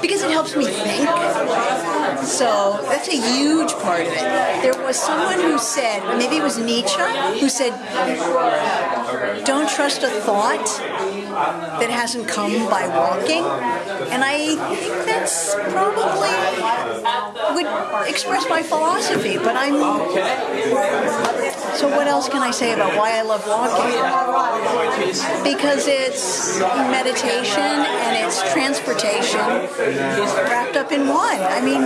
because it helps me think. So that's a huge part of it. There was someone who said, maybe it was Nietzsche, who said, don't trust a thought that hasn't come by walking. And I think that's probably would express my philosophy, but I'm. So, what else can I say about why I love walking? Because it's meditation and it's transportation wrapped up in one. I mean,